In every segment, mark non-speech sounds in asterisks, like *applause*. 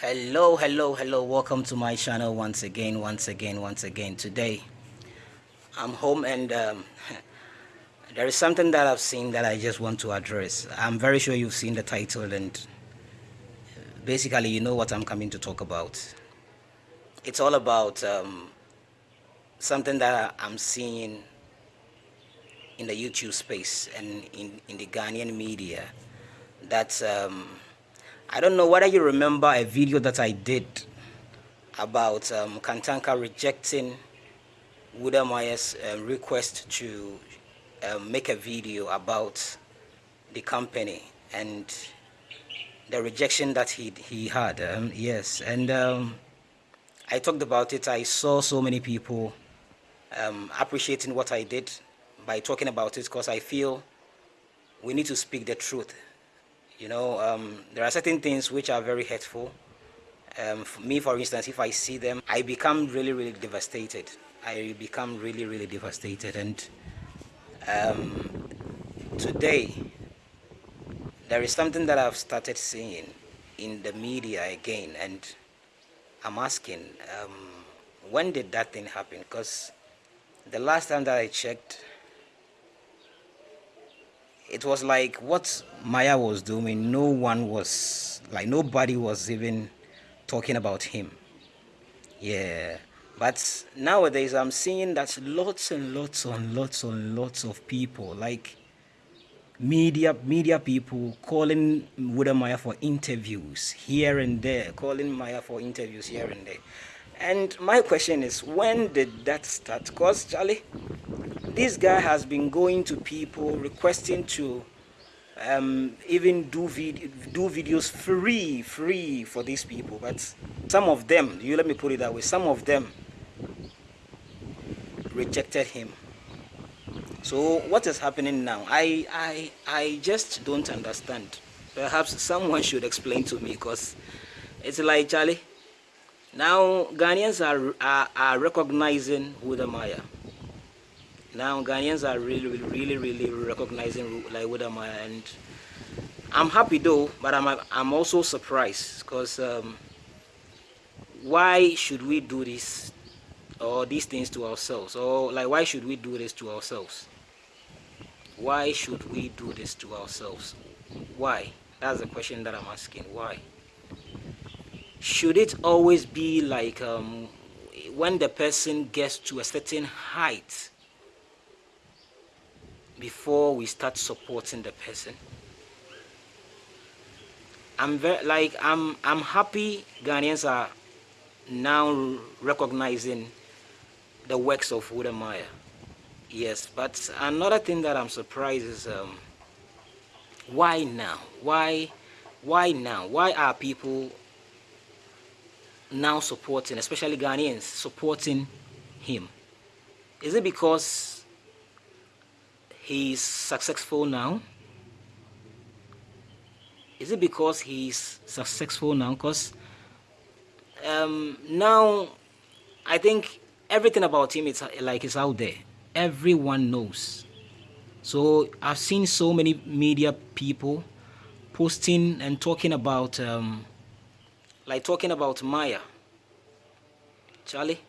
hello hello hello. Welcome to my channel once again once again once again. Today i'm home and um, *laughs* there is something that i've seen that i just want to address. I'm very sure you've seen the title and basically you know what i'm coming to talk about. It's all about um, something that i'm seeing in the youtube space and in, in the ghanaian media that um, I don't know whether you remember a video that I did about um, Kantanka rejecting Wode Maya's uh, request to um, make a video about the company and the rejection that he, he had. Um, yes, and um, I talked about it. I saw so many people um, appreciating what I did by talking about it because I feel we need to speak the truth you know, um, there are certain things which are very hurtful. Um, for me, for instance, if I see them, I become really, really devastated. I become really, really devastated. And um, today, there is something that I've started seeing in the media again. And I'm asking, um, when did that thing happen? Because the last time that I checked, it was like Wode Maya was doing, no one was, like nobody was even talking about him. Yeah. But nowadays I'm seeing that lots and lots and lots and lots of people, like media media people calling Wode Maya for interviews here and there, calling Maya for interviews here and there. And my question is, when did that start? Because Charlie, this guy has been going to people requesting to um, even do, vid do videos free, free for these people. But some of them, you let me put it that way, some of them rejected him. So what is happening now? I, I, I just don't understand. Perhaps someone should explain to me because it's like, Charlie, now Ghanaians are, are, are recognizing Wode Maya. Now Ghanaians are really, really, really recognizing like Wode Maya, and I'm happy though, but I'm I'm also surprised because um, why should we do this or these things to ourselves, or like why should we do this to ourselves? Why should we do this to ourselves? Why? That's the question that I'm asking. Why? Should it always be like um, when the person gets to a certain height before we start supporting the person i'm very like i'm i'm happy ghanaians are now recognizing the works of Wode Maya. Yes, but another thing that I'm surprised is um, why now? Why, why now? Why are people now supporting, especially Ghanaians, supporting him? Is it because he's successful now? Is it because he's successful now? Because um, now I think everything about him is like is out there. Everyone knows. So I've seen so many media people posting and talking about, um, like talking about Maya. Charlie?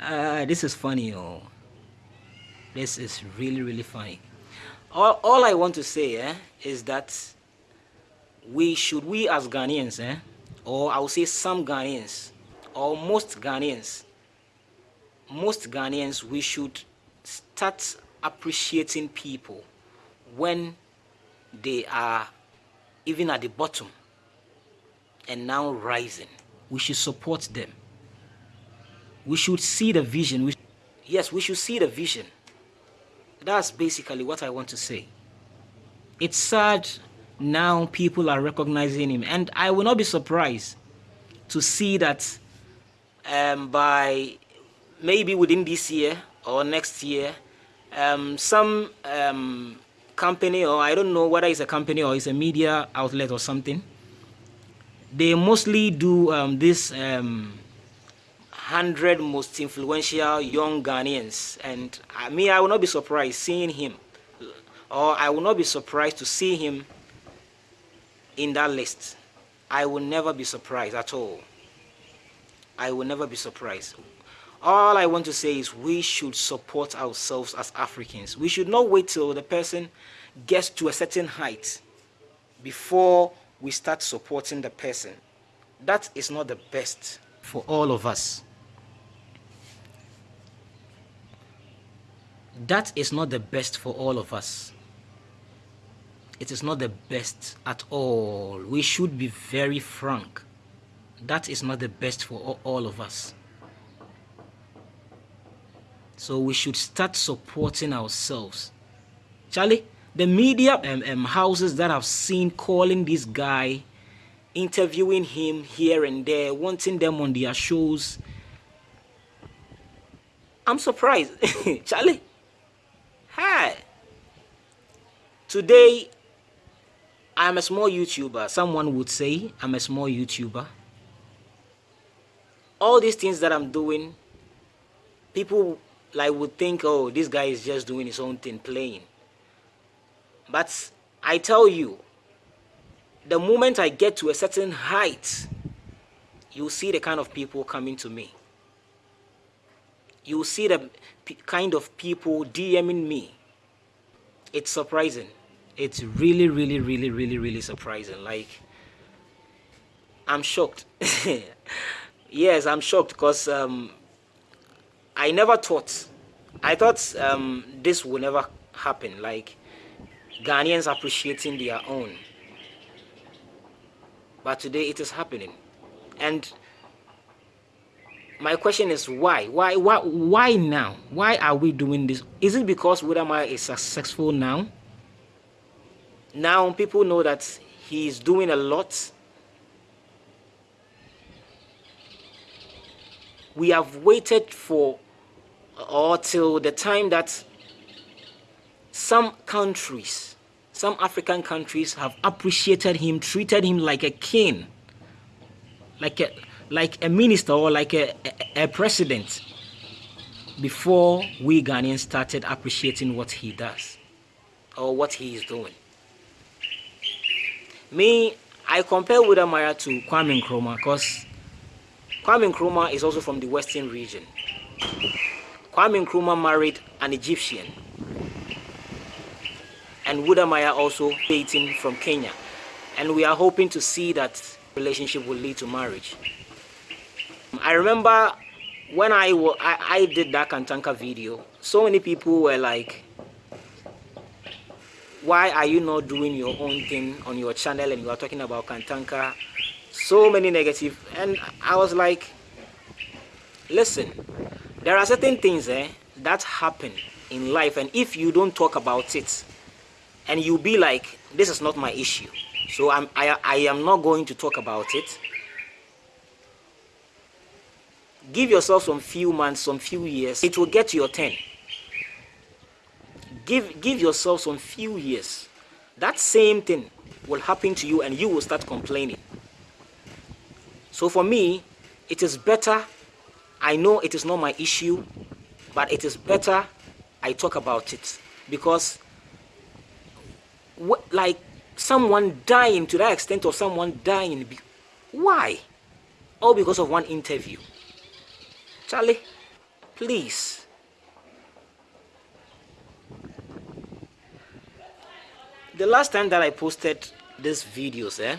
uh, *laughs* this is funny, oh. This is really, really funny. All, all I want to say eh, is that we should, we as Ghanaians, eh, or I will say some Ghanaians, or most Ghanaians, most Ghanaians, we should start appreciating people when they are even at the bottom and now rising. We should support them. We should see the vision. We, yes, we should see the vision. That's basically what I want to say. It's sad now people are recognizing him. And I will not be surprised to see that um, by maybe within this year or next year, um, some um, company or I don't know whether it's a company or it's a media outlet or something, they mostly do um, this um, 100 most influential young Ghanaians. And I mean, I will not be surprised seeing him, or I will not be surprised to see him in that list, I will never be surprised at all. I will never be surprised. All I want to say is we should support ourselves as Africans. We should not wait till the person gets to a certain height before we start supporting the person. That is not the best for all of us. That is not the best for all of us. It is not the best at all. We should be very frank. That is not the best for all of us. So we should start supporting ourselves. Charlie, the media um, um, houses that I've seen calling this guy, interviewing him here and there, wanting them on their shows. I'm surprised. *laughs* Charlie, hi. Today, I'm a small YouTuber. Someone would say I'm a small YouTuber. All these things that I'm doing, people like would think, oh, this guy is just doing his own thing, playing. But I tell you, the moment I get to a certain height, you'll see the kind of people coming to me. You'll see the kind of people DMing me. It's surprising. It's really, really, really, really, really surprising. Like, I'm shocked. *laughs* yes, I'm shocked because um, I never thought, I thought um, this would never happen. Like, Ghanaians appreciating their own. But today it is happening. And my question is why? Why why why now? Why are we doing this? Is it because Wode Maya is successful now? Now people know that he is doing a lot. We have waited for or till the time that some countries, some African countries have appreciated him, treated him like a king, like a, like a minister or like a, a, a president before we Ghanaians started appreciating what he does or what he is doing. Me, I compare Wode Maya to Kwame Nkrumah because Kwame Nkrumah is also from the western region. Kwame Nkrumah married an Egyptian and Wode Maya also dating from Kenya. And we are hoping to see that relationship will lead to marriage. I remember when I, I, I did that Kantanka video, so many people were like, why are you not doing your own thing on your channel and you are talking about Kantanka? So many negative. And I was like, listen, there are certain things eh, that happen in life and if you don't talk about it, and you be like, this is not my issue. So I'm, I, I am not going to talk about it. Give yourself some few months, some few years. It will get to your turn. Give, give yourself some few years. That same thing will happen to you and you will start complaining. So for me, it is better. I know it is not my issue, but it is better I talk about it because what, like someone dying to that extent or someone dying. Why? All because of one interview. Charlie, please. The last time that I posted these videos, eh?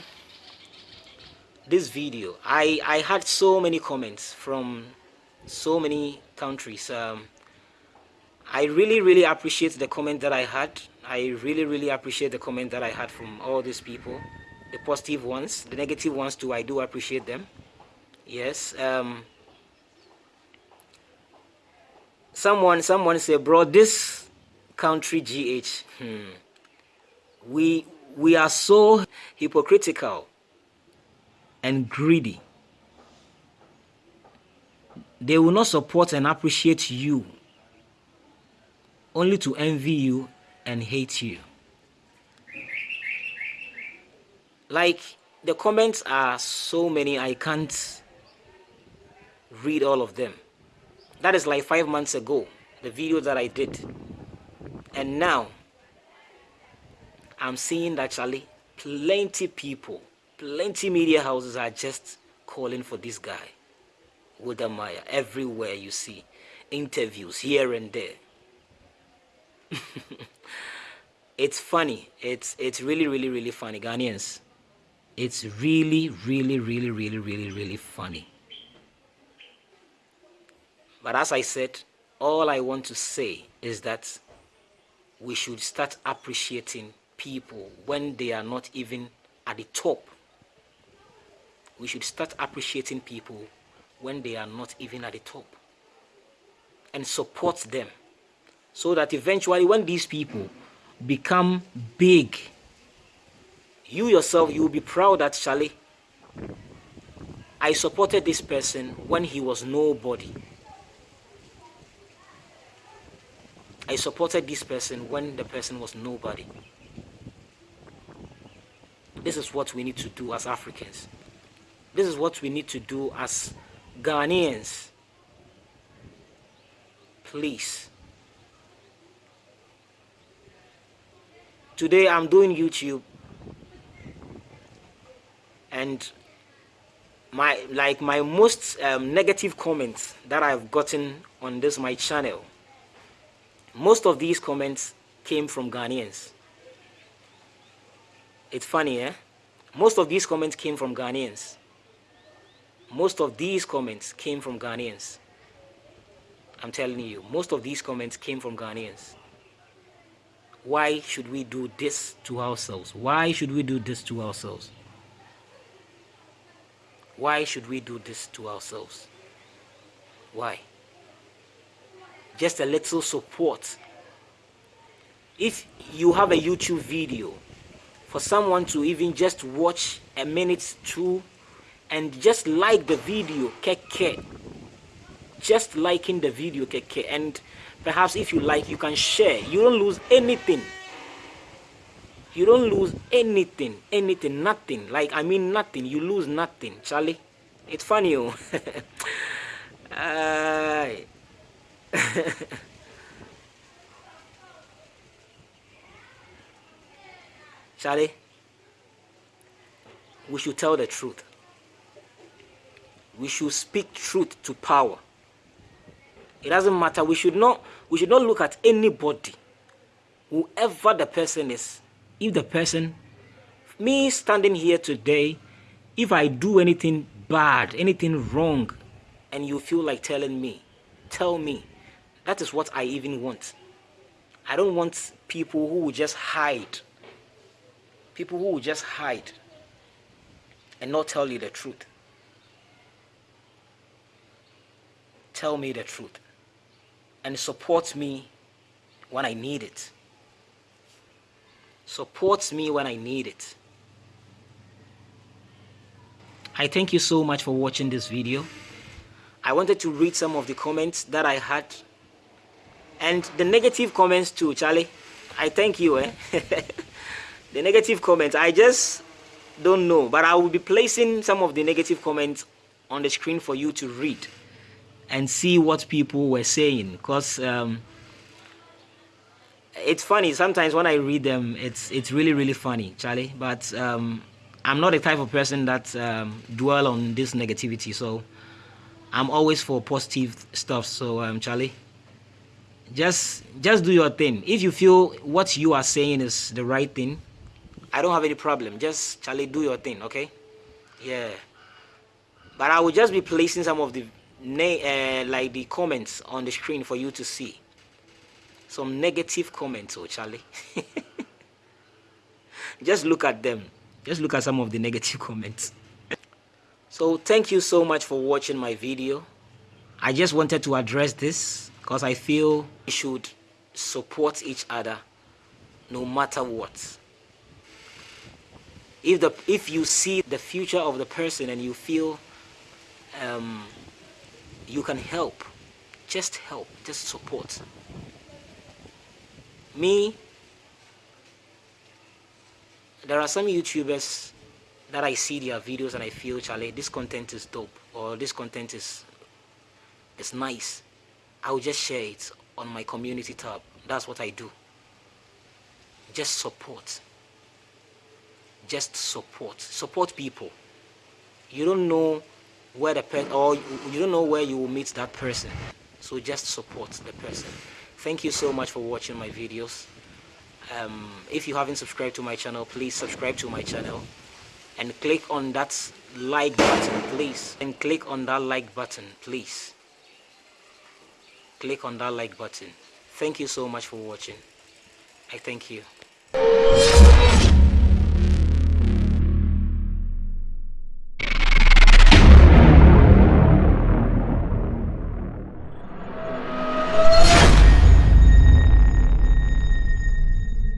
This video, I, I had so many comments from so many countries. Um, I really, really appreciate the comment that I had. I really, really appreciate the comment that I had from all these people. The positive ones, the negative ones too, I do appreciate them. Yes. Um, someone, someone said, bro, this country GH, hmm, we, we are so hypocritical and greedy. They will not support and appreciate you only to envy you and hate you. Like, the comments are so many, I can't read all of them. That is like five months ago, the video that I did. And now, I'm seeing that actually plenty people, plenty media houses are just calling for this guy, Wode Maya, everywhere you see interviews here and there. *laughs* it's funny. It's it's really, really, really funny, Ghanaians. It's really, really, really, really, really, really funny. But as I said, all I want to say is that we should start appreciating people when they are not even at the top. We should start appreciating people when they are not even at the top and support them so that eventually when these people become big you yourself you will be proud that Charlie I supported this person when he was nobody. I supported this person when the person was nobody. This is what we need to do as Africans. This is what we need to do as Ghanaians. Please. Today I'm doing YouTube. And my like my most um, negative comments that I've gotten on this my channel most of these comments came from Ghanaians. It's funny eh? Most of these comments came from Ghanaians most of these comments came from Ghanaians I'm telling you, most of these comments came from Ghanaians. Why should we do this to ourselves? Why should we do this to ourselves? Why should we do this to ourselves? Why? Just a little support. If you have a YouTube video, for someone to even just watch a minute, two, and just like the video, keke, just liking the video keke. And perhaps if you like you can share. You don't lose anything. You don't lose anything anything nothing. Like i mean nothing. You lose nothing charlie. It's funny oh. *laughs* Uh, *laughs* charlie we should tell the truth we should speak truth to power it doesn't matter. We should not we should not look at anybody, whoever the person is. If the person, me standing here today, if I do anything bad, anything wrong, and you feel like telling me, tell me. That is what I even want. I don't want people who will just hide. People who will just hide and not tell you the truth. Tell me the truth and supports me when I need it. Supports me when I need it. I thank you so much for watching this video. I wanted to read some of the comments that I had and the negative comments too, Charlie. I thank you. Eh? *laughs* the negative comments, I just don't know, but I will be placing some of the negative comments on the screen for you to read and see what people were saying because um, it's funny sometimes when I read them it's it's really really funny Charlie. But um, I'm not the type of person that um, dwell on this negativity so I'm always for positive stuff. So um, Charlie just just do your thing. If you feel what you are saying is the right thing I don't have any problem. Just Charlie do your thing okay? Yeah. But I will just be placing some of the uh, like the comments on the screen for you to see. Some negative comments oh charlie. *laughs* Just look at them. Just look at some of the negative *laughs* comments. So thank you so much for watching my video. I just wanted to address this because i feel we should support each other no matter what. If the if you see the future of the person and you feel um, you can help. Just help. Just support. Me there are some youtubers that i see their videos and i feel charlie this content is dope or this content is is nice. I will just share it on my community tab. That's what i do. Just support. Just support. Support people. You don't know where the person or you don't know where you will meet that person. So just support the person. Thank you so much for watching my videos. Um, if you haven't subscribed to my channel please subscribe to my channel and click on that like button please. And click on that like button please. Click on that like button. Thank you so much for watching. I thank you